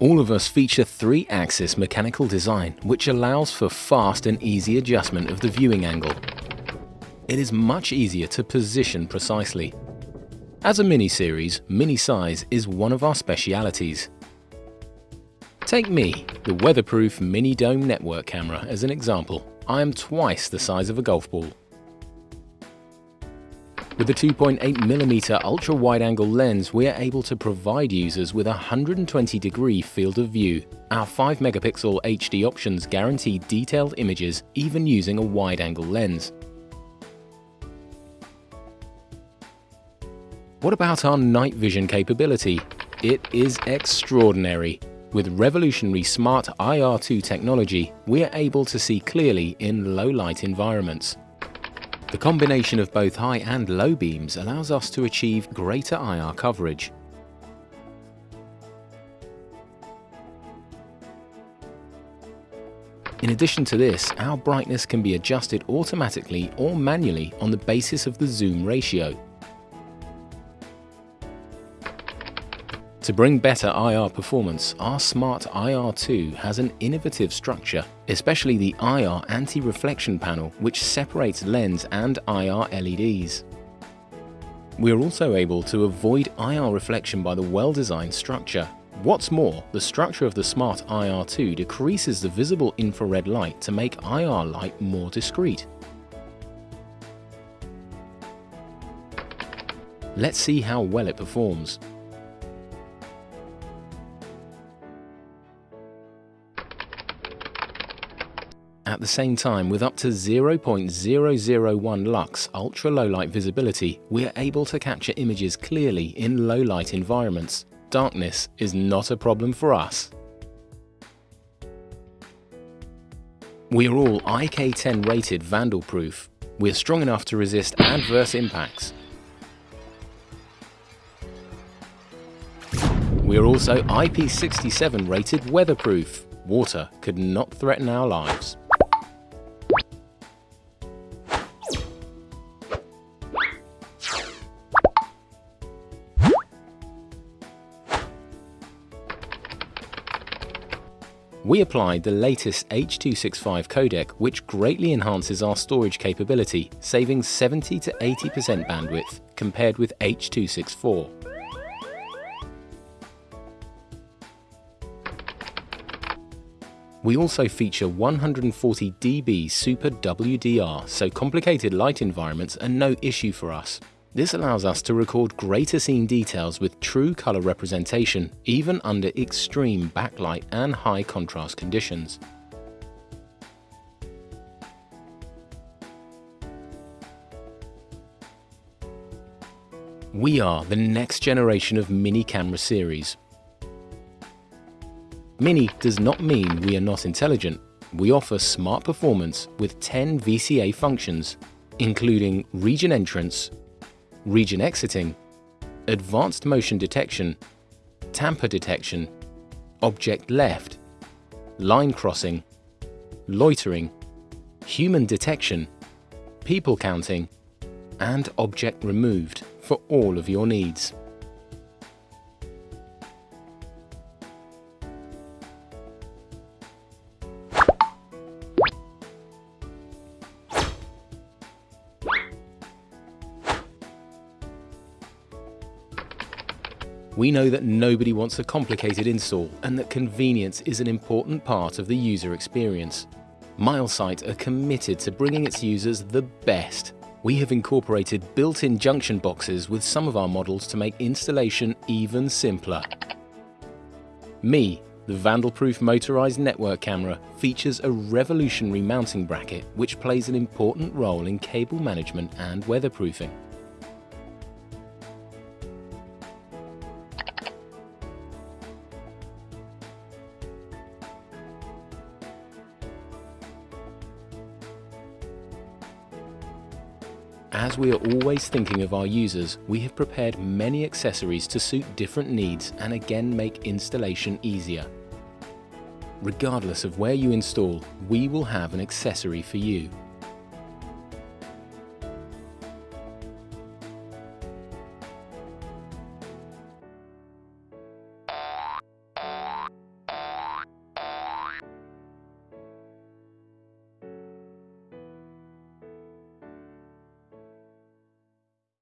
All of us feature three-axis mechanical design which allows for fast and easy adjustment of the viewing angle. It is much easier to position precisely. As a mini-series, mini-size is one of our specialities. Take me, the weatherproof mini dome network camera as an example. I am twice the size of a golf ball. With a 2.8mm ultra-wide-angle lens, we are able to provide users with a 120-degree field of view. Our 5-megapixel HD options guarantee detailed images even using a wide-angle lens. What about our night vision capability? It is extraordinary. With revolutionary smart IR2 technology, we are able to see clearly in low-light environments. The combination of both high and low beams allows us to achieve greater IR coverage. In addition to this, our brightness can be adjusted automatically or manually on the basis of the zoom ratio. To bring better IR performance, our Smart IR2 has an innovative structure, especially the IR anti-reflection panel which separates lens and IR LEDs. We are also able to avoid IR reflection by the well-designed structure. What's more, the structure of the Smart IR2 decreases the visible infrared light to make IR light more discreet. Let's see how well it performs. At the same time, with up to 0.001 lux ultra-low light visibility, we are able to capture images clearly in low light environments. Darkness is not a problem for us. We are all IK10 rated vandal proof. We are strong enough to resist adverse impacts. We are also IP67 rated weatherproof. Water could not threaten our lives. We applied the latest H.265 codec which greatly enhances our storage capability, saving 70 to 80% bandwidth compared with H.264. We also feature 140 dB Super WDR, so complicated light environments are no issue for us. This allows us to record greater scene details with true color representation, even under extreme backlight and high contrast conditions. We are the next generation of mini camera series. Mini does not mean we are not intelligent. We offer smart performance with 10 VCA functions, including region entrance, region exiting, advanced motion detection, tamper detection, object left, line crossing, loitering, human detection, people counting, and object removed for all of your needs. We know that nobody wants a complicated install and that convenience is an important part of the user experience. Milesight are committed to bringing its users the best. We have incorporated built-in junction boxes with some of our models to make installation even simpler. Me, the Vandalproof motorized network camera features a revolutionary mounting bracket which plays an important role in cable management and weatherproofing. As we are always thinking of our users, we have prepared many accessories to suit different needs and again make installation easier. Regardless of where you install, we will have an accessory for you.